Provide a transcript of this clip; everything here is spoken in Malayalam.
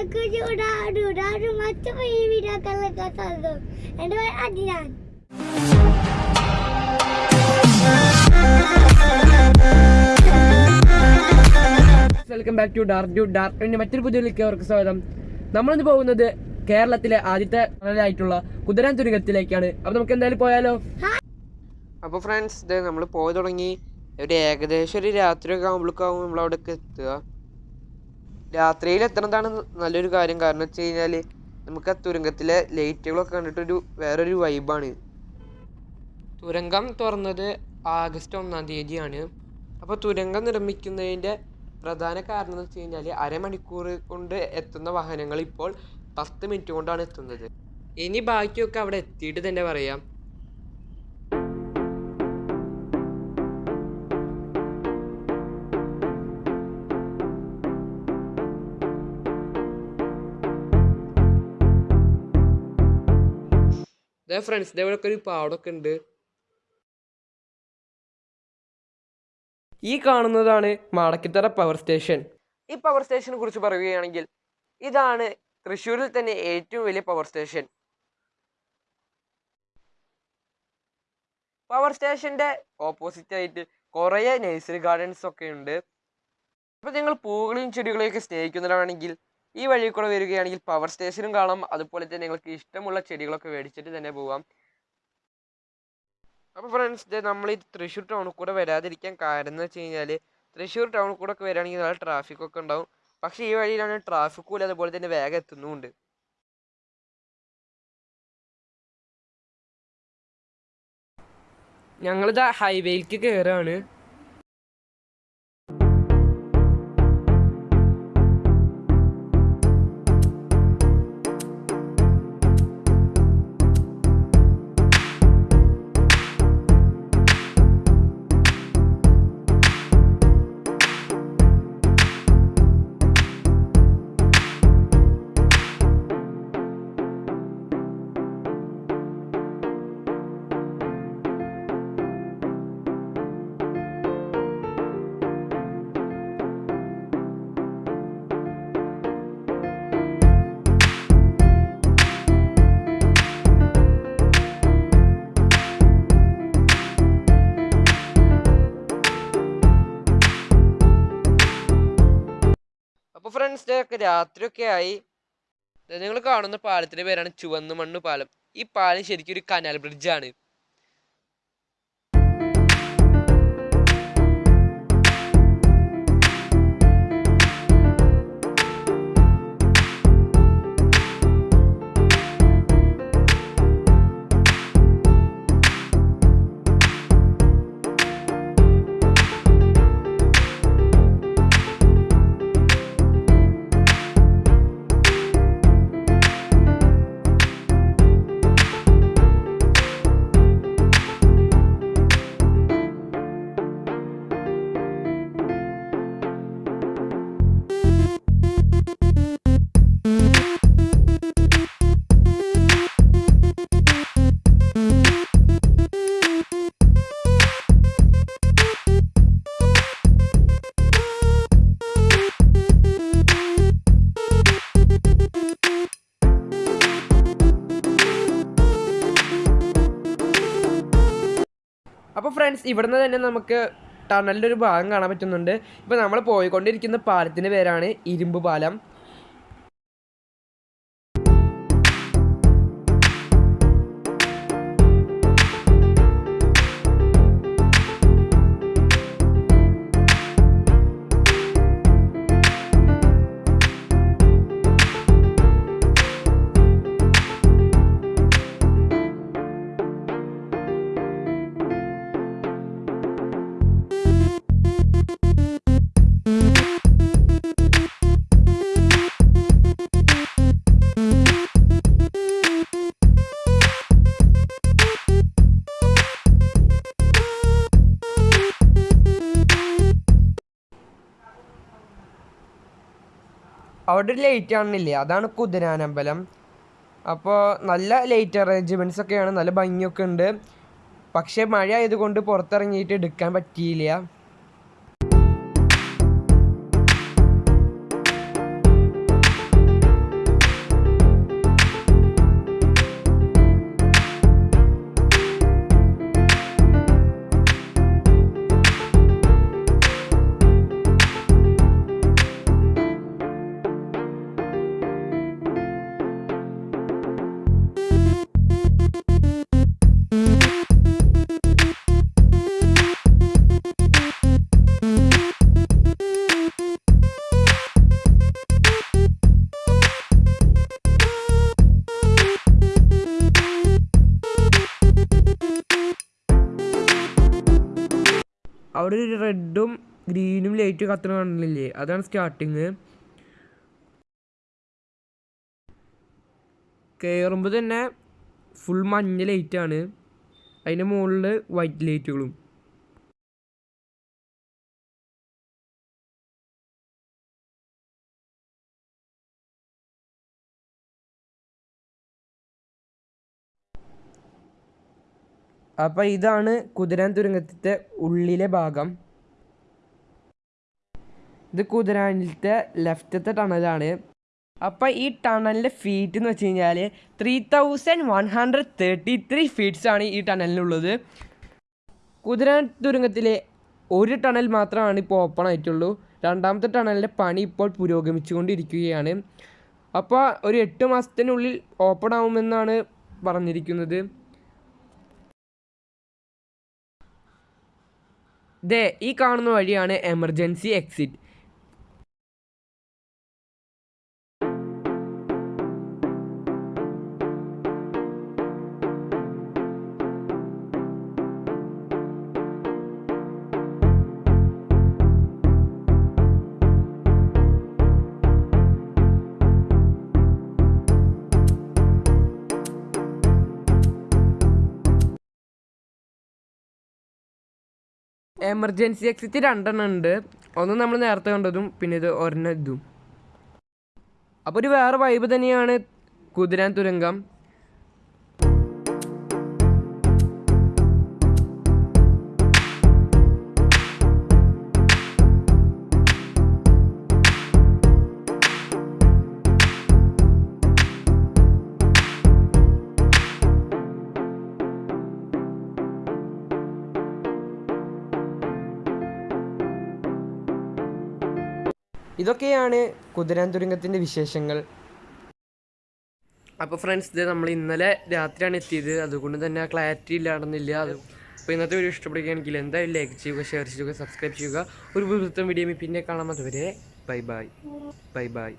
Dah macam ini dah kalau kata tu. And then adian. Welcome back to dark to ഡാർക്കിന്റെ മറ്റൊരു പുതിയ അവർക്ക് സ്വാഗതം നമ്മളിന്ന് പോകുന്നത് കേരളത്തിലെ ആദ്യത്തെ ആയിട്ടുള്ള കുതിരാൻ തുരുകത്തിലേക്കാണ് അപ്പൊ നമുക്ക് എന്തായാലും പോയാലോ അപ്പോൾ ഫ്രണ്ട്സ് ഇത് നമ്മൾ പോയി തുടങ്ങി ഒരു ഏകദേശം ഒരു രാത്രിയൊക്കെ ആകുമ്പോഴേക്കാവും നമ്മൾ എത്തുക രാത്രിയിൽ എത്തണതാണ് നല്ലൊരു കാര്യം. കാരണം വെച്ച് കഴിഞ്ഞാൽ നമുക്ക് ആ തുരങ്കത്തിലെ ലൈറ്റുകളൊക്കെ കണ്ടിട്ടൊരു വേറൊരു വൈബാണ് തുരങ്കം തുറന്നത് ആഗസ്റ്റ് ഒന്നാം തീയതിയാണ്. അപ്പോൾ തുരങ്കം നിർമ്മിക്കുന്നതിന്റെ പ്രധാന കാരണം എന്ന് വെച്ച് കഴിഞ്ഞാൽ അരമണിക്കൂർ കൊണ്ട് എത്തുന്ന വാഹനങ്ങൾ ഇപ്പോൾ പത്ത് മിനിറ്റ് കൊണ്ടാണ് എത്തുന്നത്. ഇനി ബാക്കിയൊക്കെ അവിടെ എത്തിയിട്ട് തന്നെ പറയാം. ഇതേ ഫ്രണ്ട്സ് ഇതേപോലൊക്കെ ഒരു പാടൊക്കെ ഉണ്ട് ഈ കാണുന്നതാണ് മാടക്കിത്തറ പവർ സ്റ്റേഷൻ ഈ പവർ സ്റ്റേഷനെ കുറിച്ച് പറയുകയാണെങ്കിൽ ഇതാണ് തൃശ്ശൂരിൽ തന്നെ ഏറ്റവും വലിയ പവർ സ്റ്റേഷൻ പവർ സ്റ്റേഷന്റെ ഓപ്പോസിറ്റ് ആയിട്ട് കുറേ നഴ്സറി ഗാർഡൻസ് ഒക്കെ ഉണ്ട് അപ്പോൾ നിങ്ങൾ പൂക്കളെയും ചെടികളെയൊക്കെ സ്നേഹിക്കുന്നവരാണെങ്കിൽ ഈ വഴി കൂടെ വരികയാണെങ്കിൽ പവർ സ്റ്റേഷനും കാണാം. അതുപോലെ തന്നെ നിങ്ങൾക്ക് ഇഷ്ടമുള്ള ചെടികളൊക്കെ മേടിച്ചിട്ട് തന്നെ പോവാം. അപ്പോൾ ഫ്രണ്ട്സ് നമ്മൾ ഈ തൃശ്ശൂർ ടൗണിൽ കൂടെ വരാതിരിക്കാൻ കാരണം എന്ന് വെച്ച് കഴിഞ്ഞാൽ തൃശ്ശൂർ ടൗണിൽ കൂടെ ഒക്കെ വരികയാണെങ്കിൽ നല്ല ട്രാഫിക് ഒക്കെ ഉണ്ടാവും. പക്ഷേ ഈ വഴിയിലാണ് ട്രാഫിക്കും ഇല്ല അതുപോലെ തന്നെ വേഗം എത്തുന്നുമുണ്ട് ഞങ്ങളിതാ ഹൈവേയിലേക്ക് കയറാണ് അപ്പോൾ ഡേ ഒക്കെ രാത്രിയൊക്കെ ആയി. നിങ്ങൾ കാണുന്ന പാലത്തിന്റെ പേരാണ് ചുവന്ന മണ്ണ് പാലം. ഈ പാലം ശരിക്കും ഒരു കനാൽ ബ്രിഡ്ജാണ് ഫ്രണ്ട്സ് ഇവിടുന്ന് തന്നെ നമുക്ക് ടണലിന്റെ ഒരു ഭാഗം കാണാൻ പറ്റുന്നുണ്ട്. ഇപ്പോൾ നമ്മൾ പോയിക്കൊണ്ടിരിക്കുന്ന പാലത്തിന്റെ പേരാണ് ഇരുമ്പ് പാലം അവിടെ ഒരു ലൈറ്റ് ആണെന്നില്ലേ അതാണ് കുതിരാനമ്പലം. അപ്പോൾ നല്ല ലൈറ്റ് അറേഞ്ച്മെന്റ്സ് ഒക്കെയാണ്. നല്ല ഭംഗിയൊക്കെ ഉണ്ട്. പക്ഷേ മഴ ആയതുകൊണ്ട് പുറത്തിറങ്ങിയിട്ട് എടുക്കാൻ പറ്റിയില്ല. അവിടെ ഒരു റെഡും ഗ്രീനും ലൈറ്റ് കത്തണ കാണുന്നില്ലേ അതാണ് സ്റ്റാർട്ടിങ് കയറുമ്പോൾ തന്നെ ഫുൾ മഞ്ഞ ലൈറ്റാണ് അതിന്റെ മുകളിൽ വൈറ്റ് ലൈറ്റുകളും അപ്പോൾ ഇതാണ് കുതിരാൻ തുരങ്കത്തിന്റെ ഉള്ളിലെ ഭാഗം. ഇത് കുതിരാനിലത്തെ ലെഫ്റ്റത്തെ ടണലാണ്. അപ്പോൾ ഈ ടണലിന്റെ ഫീറ്റ് എന്ന് വെച്ച് കഴിഞ്ഞാൽ three thousand one hundred thirty three feets ആണ് ഈ ടണലിനുള്ളത്. കുതിരാൻ തുരങ്കത്തിലെ ഒരു ടണൽ മാത്രമാണ് ഇപ്പോൾ ഓപ്പൺ ആയിട്ടുള്ളൂ. രണ്ടാമത്തെ ടണലിന്റെ പണി ഇപ്പോൾ പുരോഗമിച്ചുകൊണ്ടിരിക്കുകയാണ്. അപ്പോൾ ഒരു എട്ട് മാസത്തിനുള്ളിൽ ഓപ്പൺ ആവുമെന്നാണ് പറഞ്ഞിരിക്കുന്നത്. ദേ ഈ കാണുന്ന വഴിയാണ് എമർജൻസി എക്സിറ്റ് എമർജൻസി എക്സിറ്റ് രണ്ടെണ്ണം ഉണ്ട്. ഒന്ന് നമ്മൾ നേരത്തെ കണ്ടതും പിന്നെ ഇത് ഒരെണ്ണം ഇതും. അപ്പോൾ ഒരു വേറെ വൈബ് തന്നെയാണ് കുതിരാൻ തുരങ്കം. ഇതൊക്കെയാണ് കുതിരാൻ തുരങ്കത്തിന്റെ വിശേഷങ്ങൾ. അപ്പോൾ ഫ്രണ്ട്സ് ഇത് നമ്മൾ ഇന്നലെ രാത്രിയാണ് എത്തിയത്. അതുകൊണ്ട് തന്നെ ക്ലാരിറ്റി ഇല്ലാണെന്നില്ല അത് അപ്പോൾ ഇന്നത്തെ വീഡിയോ ഇഷ്ടപ്പെടുകയാണെങ്കിൽ എന്തായാലും ലൈക്ക് ചെയ്യുക ഷെയർ ചെയ്യുക സബ്സ്ക്രൈബ് ചെയ്യുക. ഒരു പുതുത്തം വീഡിയോ പിന്നെ കാണാൻ അതുവരെ ബൈ ബൈ ബൈ ബൈ